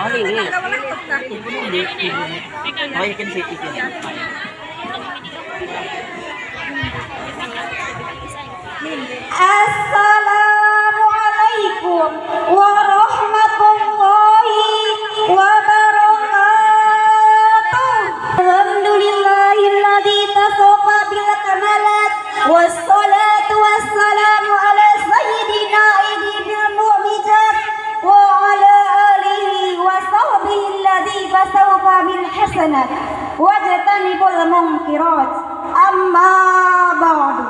Oh, lilis. Hindi. Oh, you can say it. Assalamualaikum hasanat wajtanibul munkirat amma ba'du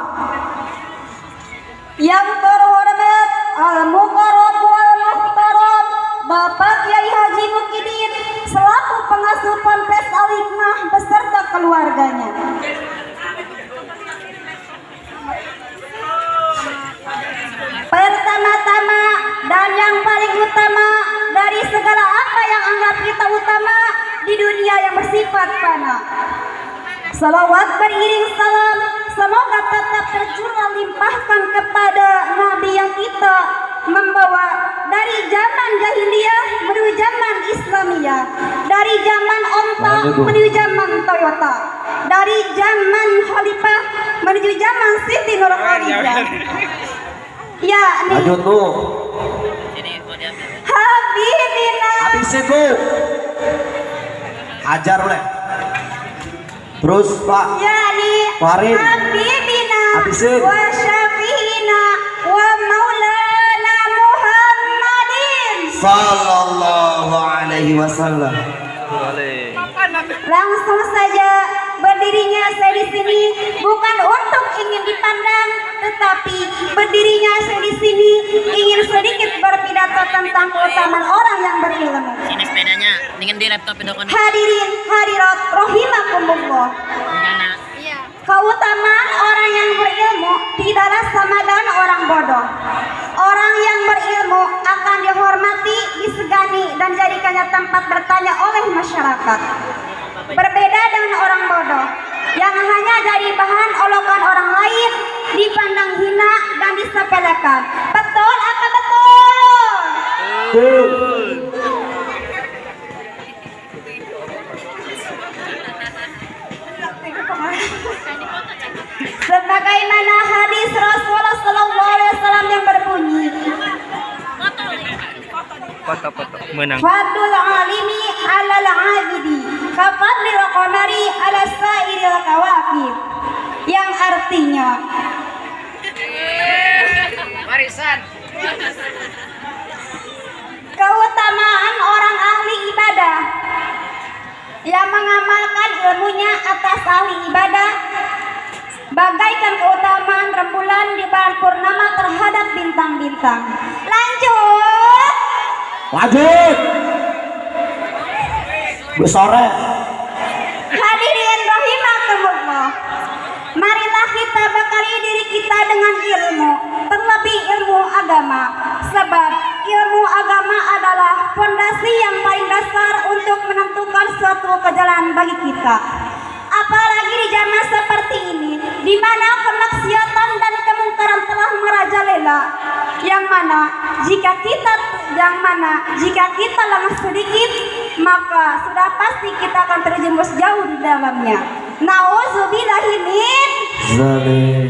yang terhormat Al Mukarram wal Muhtaram Bapak Kiai Haji Mukidin selaku pengasuh Ponpes Al Hikmah beserta keluarganya. Pertama-tama dan yang paling utama dari segala apa yang anggap kita utama di dunia yang bersifat fana. Salawat beriring salam semoga tetap tercurah limpahkan kepada Nabi yang kita membawa dari zaman jahiliyah menuju zaman Islamiyah, dari zaman onta menuju zaman Toyota, dari zaman Khalifah menuju zaman Siti Nurhaliza. Ya, nih Lanjut. Habibina. Habisin lu. Hajar oleh. Terus Pak. Yani Farid. Habibina Habisin. wa syafiina wa maulana Muhammadin Sallallahu alaihi wasallam. Langsung saja berdirinya saya di sini bukan untuk ingin dipandang tetapi berdirinya saya di sini ingin sedikit berpidato tentang keutamaan orang yang berilmu. Sini sepedanya. Dengan di laptop itu kan. Hadirin hadirat rahimakumullah. Rencana. Keutamaan orang yang berilmu tidaklah sama dengan orang bodoh. Orang yang berilmu akan dihormati, disegani, dan jadikannya tempat bertanya oleh masyarakat. Berbeda dengan orang bodoh yang hanya jadi bahan olokan orang lain, dipandang hina dan disepelekan. Betul apa betul? Sebagaimana hadis Rasulullah Sallallahu Alaihi Wasallam yang berbunyi, Foto-foto menang. Fadul alimi alal abidi Kafadlil qamari ala sairil kawakib Yang artinya Warisan. Keutamaan orang ahli ibadah Yang mengamalkan ilmunya atas ahli ibadah Bagaikan keutamaan rembulan di bulan purnama terhadap bintang-bintang Lanjut Lanjut. Besore. Kita bekali diri kita dengan ilmu, terlebih ilmu agama. Sebab ilmu agama adalah fondasi yang paling dasar untuk menentukan suatu kejalan bagi kita. Apalagi di zaman seperti ini, di mana kemaksiatan dan kemungkaran telah merajalela. Yang mana jika kita yang mana jika kita lengah sedikit, maka sudah pasti kita akan terjerumus jauh di dalamnya. Nauzubillahimin. Zalim.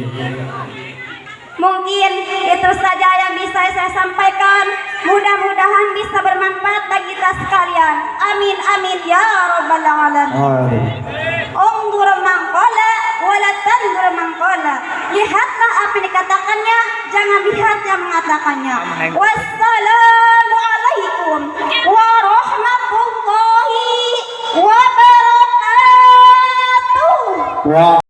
Mungkin itu saja yang bisa saya sampaikan. Mudah-mudahan bisa bermanfaat bagi kita sekalian. Amin amin ya rabbal alamin.